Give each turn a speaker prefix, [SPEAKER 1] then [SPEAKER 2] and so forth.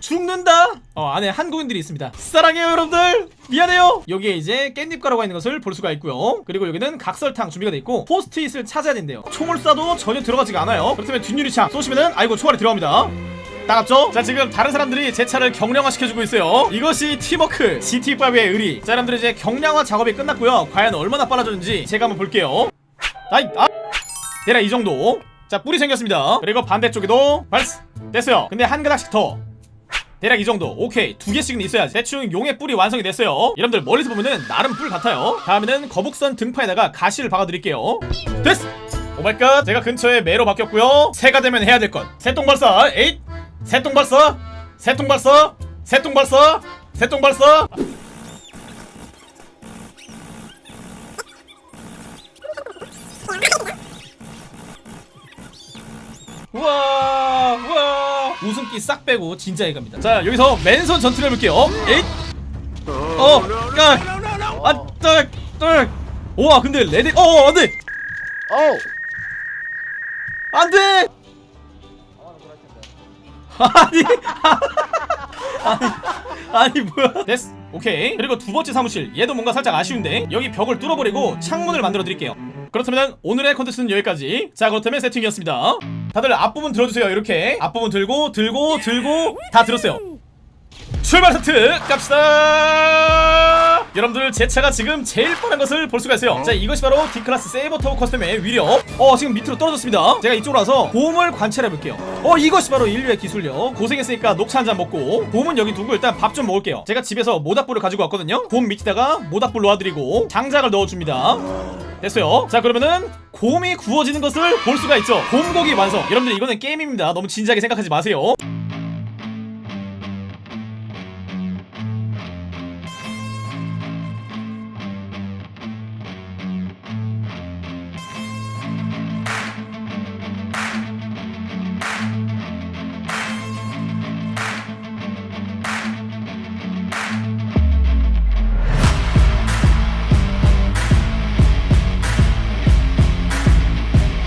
[SPEAKER 1] 죽는다? 어 안에 한국인들이 있습니다. 사랑해요 여러분들! 미안해요! 여기에 이제 깻잎 가루가 있는 것을 볼 수가 있고요. 그리고 여기는 각설탕 준비가 돼 있고 포스트잇을 찾아야 된대요. 총을 쏴도 전혀 들어가지가 않아요. 그렇다면 뒷유리창 쏘시면은 아이고 총알이 들어갑니다. 따갑죠? 자 지금 다른 사람들이 제 차를 경량화 시켜주고 있어요. 이것이 팀워크 GT5의 의리. 자 여러분들 이제 경량화 작업이 끝났고요. 과연 얼마나 빨라졌는지 제가 한번 볼게요. 아이 아! 대략 이 정도. 자 뿔이 생겼습니다. 그리고 반대쪽에도 발스 됐어요. 근데 한 가닥씩 더. 대략 이 정도. 오케이. 두 개씩은 있어야 대충 용의 뿔이 완성이 됐어요. 여러분들 멀리서 보면은 나름 뿔 같아요. 다음에는 거북선 등판에다가 가시를 박아드릴게요. 됐어 oh my God. 제가 근처에 매로 바뀌었고요. 새가 되면 해야 될것. 새똥발사. 에잇! 새똥발사. 새똥발사. 새똥발사. 새똥발사. 우와 웃음기 싹 빼고 진짜 이겁니다. 자 여기서 맨손 전투를 해볼게요. 에잇! 어 깍 아 딱 딱 우와 근데 ready 어 안돼!
[SPEAKER 2] 어우!
[SPEAKER 1] 안돼! 아니 아니 아니 뭐야? 됐어. 오케이. 그리고 두 번째 사무실. 얘도 뭔가 살짝 아쉬운데 여기 벽을 뚫어버리고 창문을 만들어 드릴게요. 그렇다면 오늘의 컨텐츠는 여기까지. 자 그렇다면 세팅이었습니다 다들 앞부분 들어주세요 이렇게. 앞부분 들고 들고 들고. 다 들었어요. 출발 세트 갑시다 여러분들 제 차가 지금 제일 빠른 것을 볼 수가 있어요. 자 이것이 바로 D클래스 세이버터보 커스텀의 위력. 어 지금 밑으로 떨어졌습니다. 제가 이쪽으로 와서 곰을 관찰해 볼게요. 어 이것이 바로 인류의 기술력 고생했으니까 녹차 한 잔 먹고 곰은 여기 두고 일단 밥 좀 먹을게요. 제가 집에서 모닥불을 가지고 왔거든요. 곰 밑에다가 모닥불 놓아드리고 장작을 넣어줍니다. 됐어요. 자 그러면은 곰이 구워지는 것을 볼 수가 있죠. 곰고기 완성. 여러분들 이거는 게임입니다. 너무 진지하게 생각하지 마세요